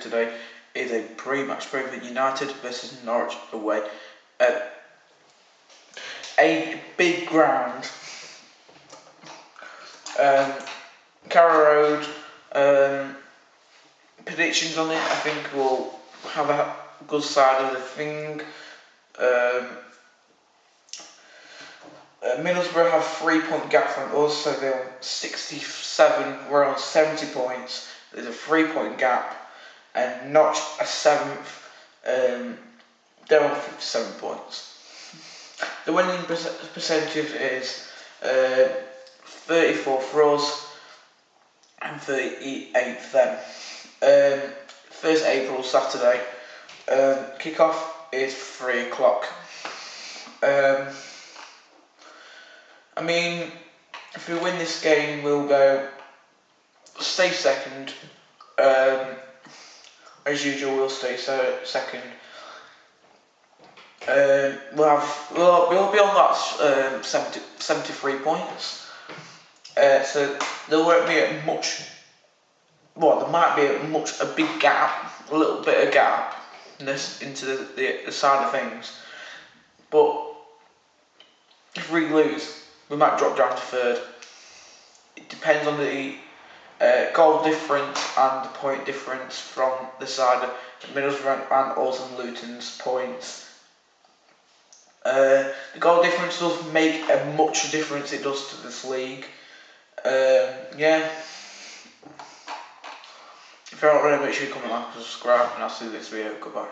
today is a pre-match Brentford United versus Norwich away at a big ground. Um, Carrow Road. Um, predictions on it. I think we'll have a good side of the thing. Um, uh, Middlesbrough have three point gap from us, so they're on 67, we're on 70 points. There's a three point gap, and Notch a seventh, um, they're on 57 points. The winning percentage is uh, 34 for us and 38 for them. Um, 1st April, Saturday. Um, Kick-off is 3 o'clock. Um, I mean, if we win this game, we'll go stay second. Um, as usual, we'll stay second. Um, we'll have we'll, we'll be on that um, 70, 73 points. Uh, so there won't be a much. Well, there might be a much a big gap, a little bit of gap this, into the, the, the side of things. But if we lose, we might drop down to third. It depends on the uh, goal difference and point difference from the side of Middlesbrough and also Luton's points. Uh, the goal difference does make a much difference it does to this league. Um, yeah. If you're not already, make sure you comment, like, subscribe, and I'll see you next video. Goodbye.